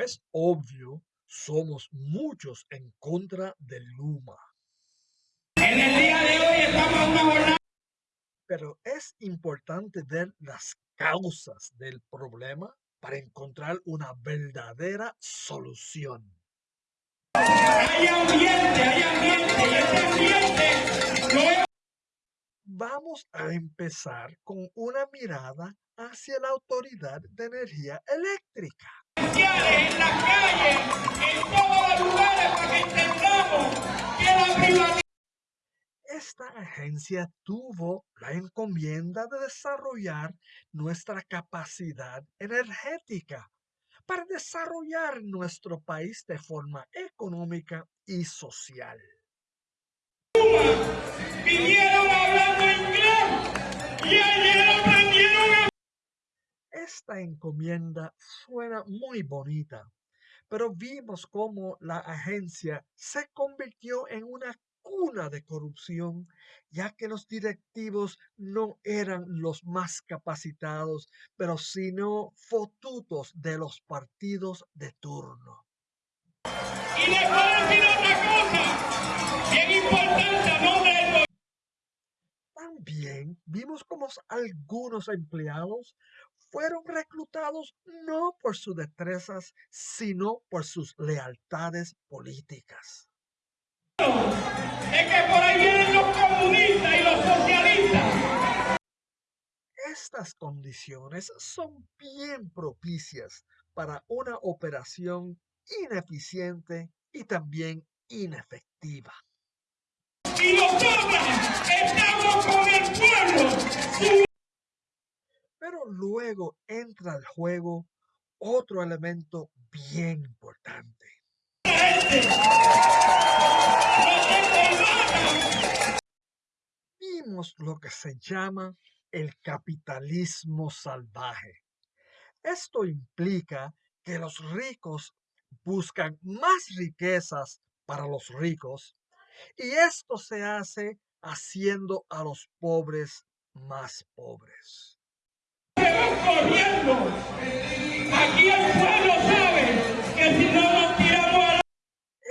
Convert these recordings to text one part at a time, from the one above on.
es obvio, somos muchos en contra de Luma. En el día de hoy estamos en una jornada. Pero es importante ver las causas del problema para encontrar una verdadera solución. Hay ambiente, hay ambiente, y ese ambiente lo hemos Vamos a empezar con una mirada hacia la Autoridad de Energía Eléctrica. Esta agencia tuvo la encomienda de desarrollar nuestra capacidad energética para desarrollar nuestro país de forma económica y social. Esta encomienda suena muy bonita, pero vimos cómo la agencia se convirtió en una cuna de corrupción, ya que los directivos no eran los más capacitados, pero sino fotutos de los partidos de turno. Y les voy a decir otra cosa, bien importante. También vimos cómo algunos empleados fueron reclutados no por sus destrezas, sino por sus lealtades políticas. Es que por ahí vienen los comunistas y los socialistas. Estas condiciones son bien propicias para una operación ineficiente y también inefectiva. Y nosotros estamos con el pueblo. Pero luego entra al juego otro elemento bien importante. Vimos lo que se llama el capitalismo salvaje. Esto implica que los ricos buscan más riquezas para los ricos y esto se hace haciendo a los pobres más pobres.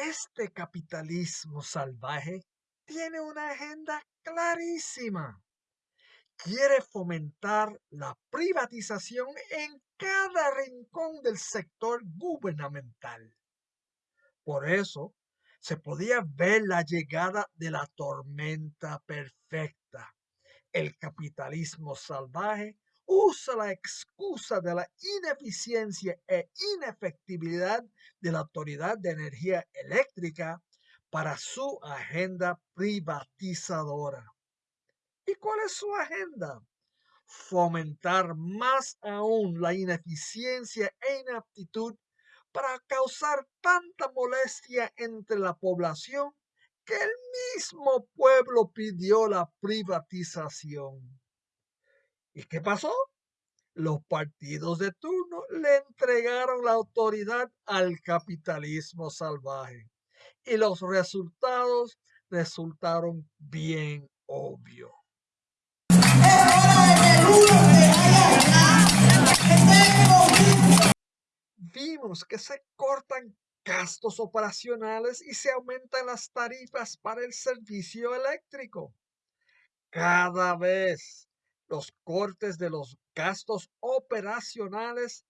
Este capitalismo salvaje tiene una agenda clarísima. Quiere fomentar la privatización en cada rincón del sector gubernamental. Por eso, se podía ver la llegada de la tormenta perfecta. El capitalismo salvaje usa la excusa de la ineficiencia e inefectividad de la Autoridad de Energía Eléctrica para su agenda privatizadora. ¿Y cuál es su agenda? Fomentar más aún la ineficiencia e inaptitud para causar tanta molestia entre la población que el mismo pueblo pidió la privatización. ¿Y qué pasó? Los partidos de turno le entregaron la autoridad al capitalismo salvaje y los resultados resultaron bien obvios. Vimos que se cortan gastos operacionales y se aumentan las tarifas para el servicio eléctrico. Cada vez los cortes de los gastos operacionales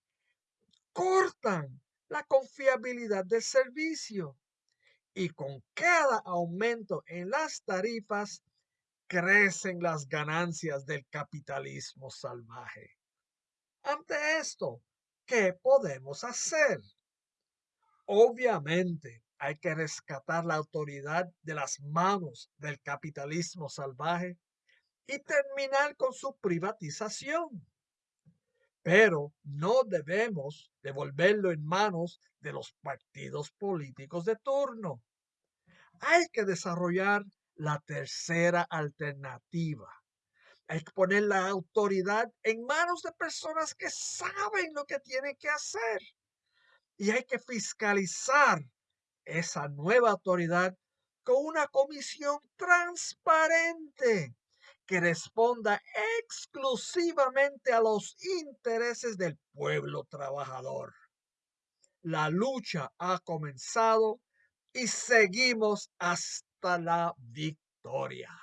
cortan la confiabilidad del servicio. Y con cada aumento en las tarifas, crecen las ganancias del capitalismo salvaje. Ante esto, ¿qué podemos hacer? Obviamente, hay que rescatar la autoridad de las manos del capitalismo salvaje y terminar con su privatización. Pero no debemos devolverlo en manos de los partidos políticos de turno. Hay que desarrollar la tercera alternativa. Hay que poner la autoridad en manos de personas que saben lo que tienen que hacer. Y hay que fiscalizar esa nueva autoridad con una comisión transparente que responda exclusivamente a los intereses del pueblo trabajador. la lucha ha comenzado y seguimos hasta la victoria.